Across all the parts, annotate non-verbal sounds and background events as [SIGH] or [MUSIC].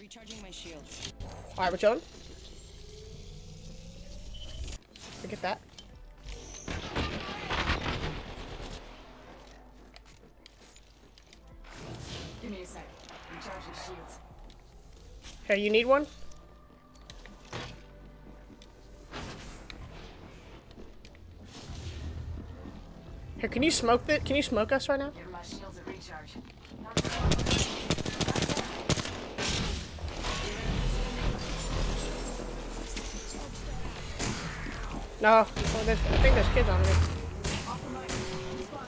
Recharging my shields. Alright, we're chilling. Forget that. Give me a sec. Recharging shields. Hey, you need one? Here, can you smoke that? Can you smoke us right now? No. Oh, there's, I think there's kids on me.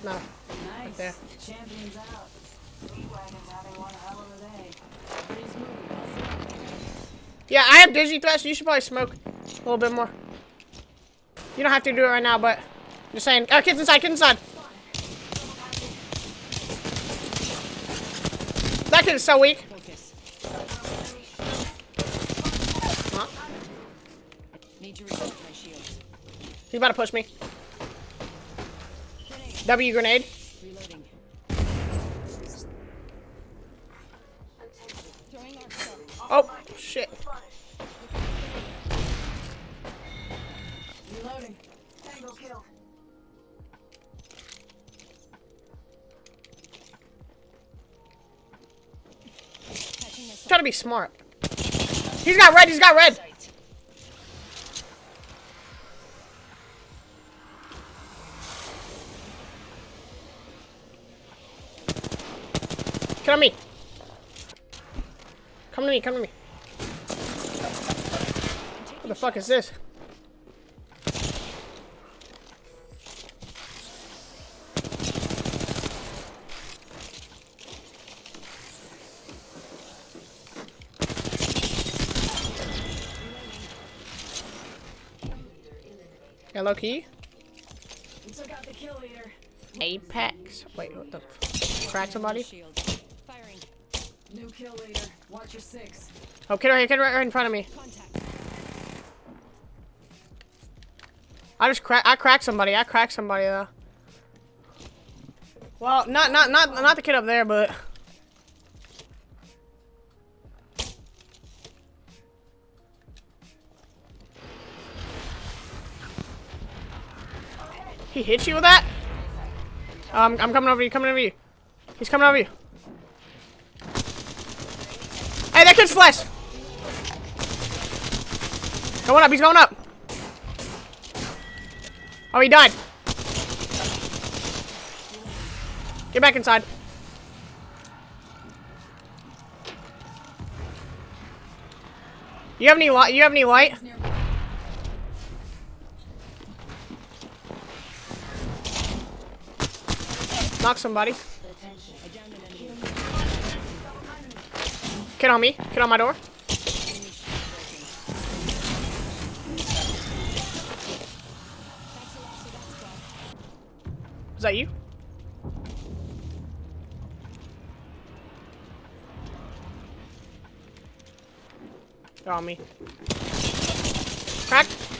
No. Nice. there. Champions out. Yeah, I have dizzy threats. You should probably smoke a little bit more. You don't have to do it right now, but just saying. Oh, kids inside, kids inside. That kid is so weak. He's about to push me. W grenade. Reloading. Oh, shit. Reloading. Catching myself. Try to be smart. He's got red, he's got red. Come to me. Come to me, come to me. What the fuck is this? Hello, key. We took out the kill leader. Apex. Wait, what the? F crack somebody? New kill leader. Watch your six. Oh, kid right here, kid right, right in front of me. Contact. I just crack. I cracked somebody. I cracked somebody though. Well, not not not not the kid up there, but he hit you with that. Um, I'm coming over you. Coming over you. He's coming over you. Kid's flesh. Going up. He's going up. Oh, he died. Get back inside. You have any light? You have any light? Knock somebody. Kid on me. Kid on my door. Is that you? They're on me. Cracked.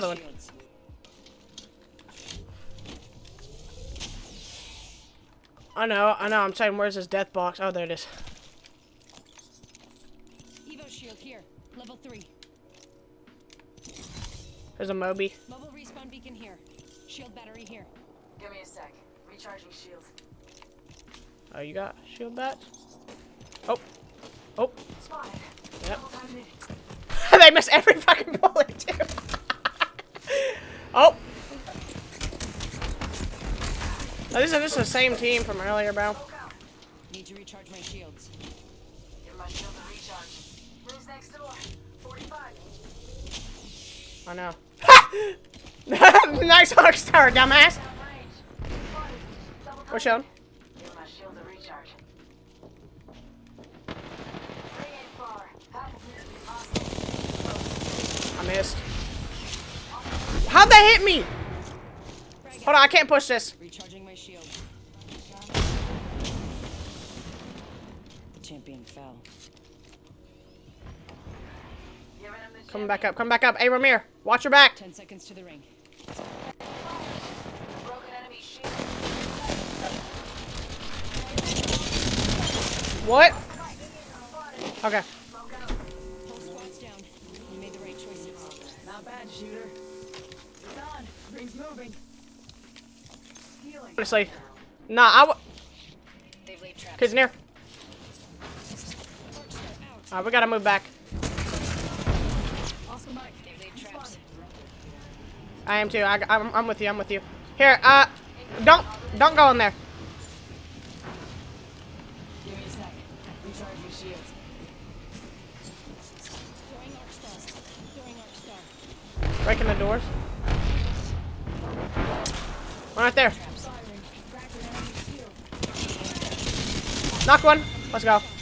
The other one? I know, I know. I'm saying, where's his death box? Oh, there it is. Evo shield here. Level three. There's a Moby. Mobile respawn beacon here. Shield battery here. Give me a sec. Recharging shields. Oh, you got shield bat? Oh. Oh. Spotted. Yep. [LAUGHS] They miss every fucking bullet, too. Oh. Oh, this, is, this is the same team from earlier, bro. Need to recharge my shields. Give my shield a recharge. Rooms next door. 45. I know. [LAUGHS] nice hook star, dumbass. Down range. Spotted. Double We're shown. Give my shield a recharge. Ring ain't far. Half of it is possible. I missed. How'd that hit me? Hold on, I can't push this. Recharging my shield. champion fell. Giving him Come back up. Come back up. Hey, Ramir, watch your back. Ten seconds to the ring. broken enemy shield. What? Okay. Whole squad's down. You made the right choices. Not bad, shooter. Ring's moving. Honestly, nah. I w- They've laid traps. kids near. Arc. Alright, we gotta move back. Oscar Mike. They've laid traps. I am too. I, am I'm with you. I'm with you. Here, uh, don't, don't go in there. Breaking the a One right there. Knock one. Let's go.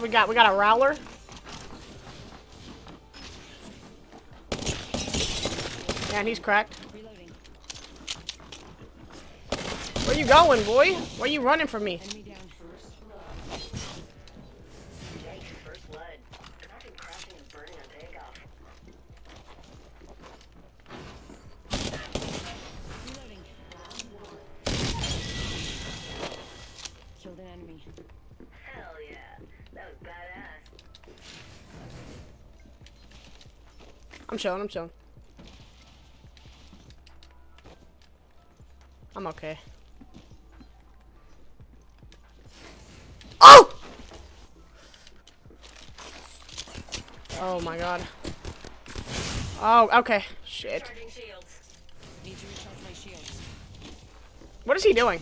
What we got? We got a Prowler. Yeah, and he's cracked. Reloading. Where you going, boy? Where you running from me? Chilling. I'm chilling. I'm okay. Oh! Oh my god. Oh, okay. Shit. Charging shields. Need to recharge my shields. What is he doing?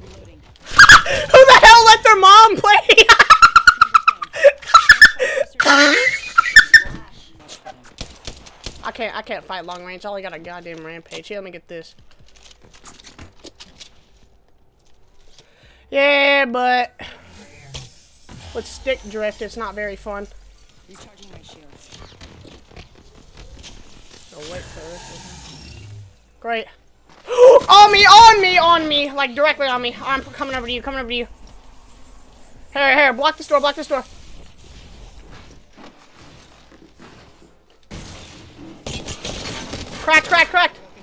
Reloading. Who their mom play? I can't. I can't fight long range. I only got a goddamn rampage. Here, let me get this. Yeah, but with stick drift, it's not very fun. Recharging my shields. Wait for this. Great. [GASPS] on me! On me! On me! Like directly on me. I'm coming over to you. Coming over to you. Here, here. Block this door. Block this door.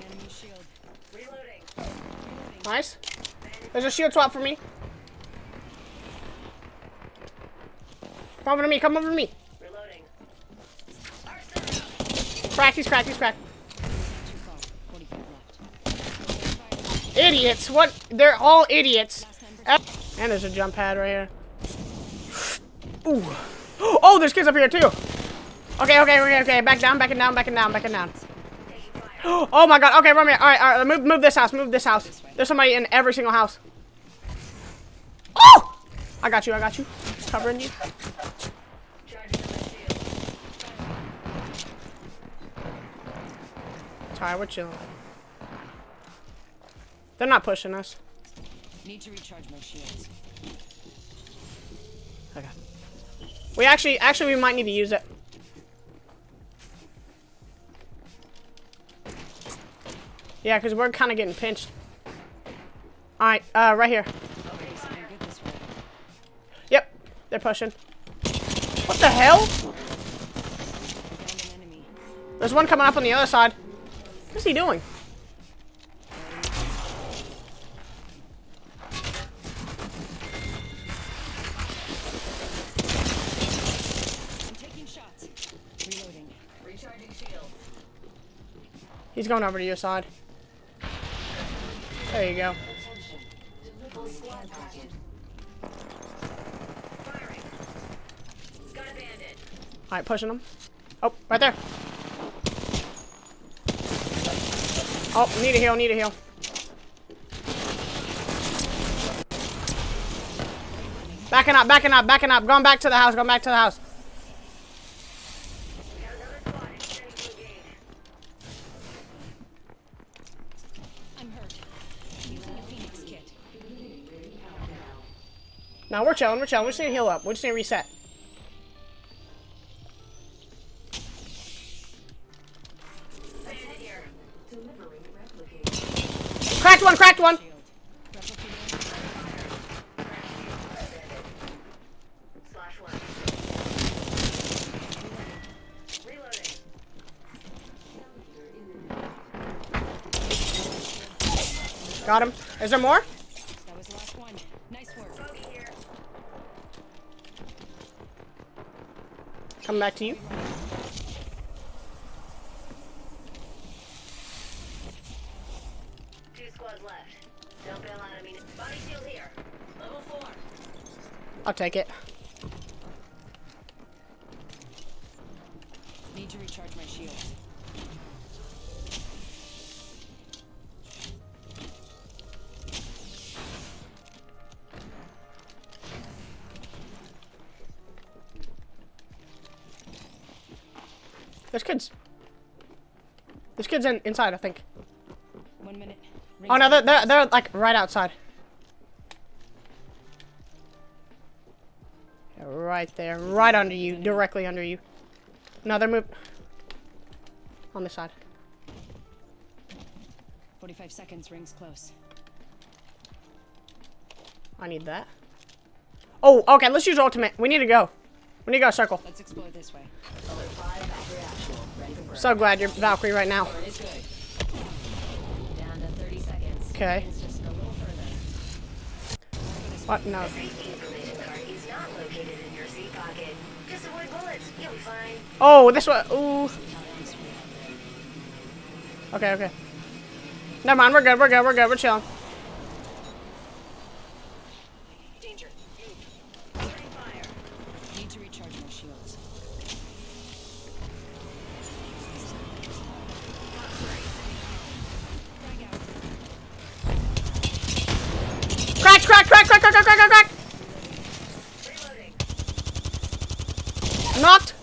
Enemy shield. Reloading. Nice. There's a shield swap for me. Come over to me. Come over to me. Cracked. He's cracked. He's cracked. Too far. 45 left. Idiots. What? They're all idiots. And there's a jump pad right here. Ooh. Oh, there's kids up here too. Okay, okay, okay, okay. Back down, back and down, back and down, back and down. Oh my god. Okay, run me. All right, all right. Move, move this house. Move this house. There's somebody in every single house. Oh! I got you. I got you. Covering you. It's alright. We're chilling. They're not pushing us. Need to recharge my shields. Okay. We actually, actually, we might need to use it. Yeah, because we're kind of getting pinched. Alright, uh, right here. Yep, they're pushing. What the hell? There's one coming up on the other side. What's he doing? He's going over to your side. There you go. Alright, pushing him. Oh, right there. Oh, need a heal, need a heal. Backing up, backing up, backing up. Going back to the house, going back to the house. No, we're chilling, we're chilling. We're just to heal up. We're just to reset. Cracked one, cracked one. Got him. Is there more? Coming back to you. Two squads left. Don't bail out of me. Body here. Level four. I'll take it. Kids in, inside, I think. One minute. Oh no, they're, they're, they're like right outside. Right there, right under you, directly under you. No, they're move on this side. 45 seconds. Rings close. I need that. Oh, okay, let's use ultimate. We need to go. We need to go circle. Let's explore this way. So glad you're Valkyrie right now. Okay. What? No. Oh, this one. Ooh. Okay, okay. Never mind. We're good. We're good. We're good. We're chilling. Danger. Need to recharge my shields. Knocked!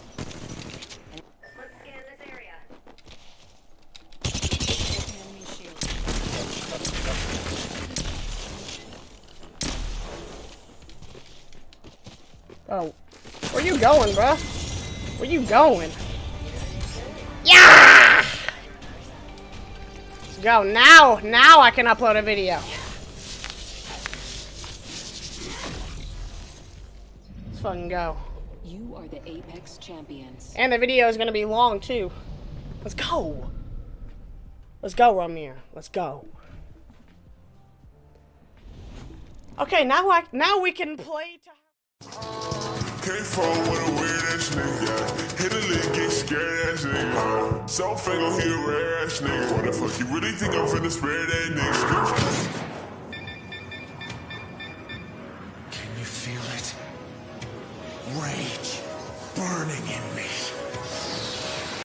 Oh. Where you going, bruh? Where you going? Yeah! Let's go. Now, now I can upload a video. Fucking go. You are the Apex champions. And the video is gonna be long too. Let's go. Let's go, Ramir. Let's go. Okay, now I now we can play. To Came from with a weird ass nigga. Hit a lick, get scared ass nigga. So fingo, he a rare ass nigga. What the fuck, you really think I'm finna spare that nigga? rage burning in me.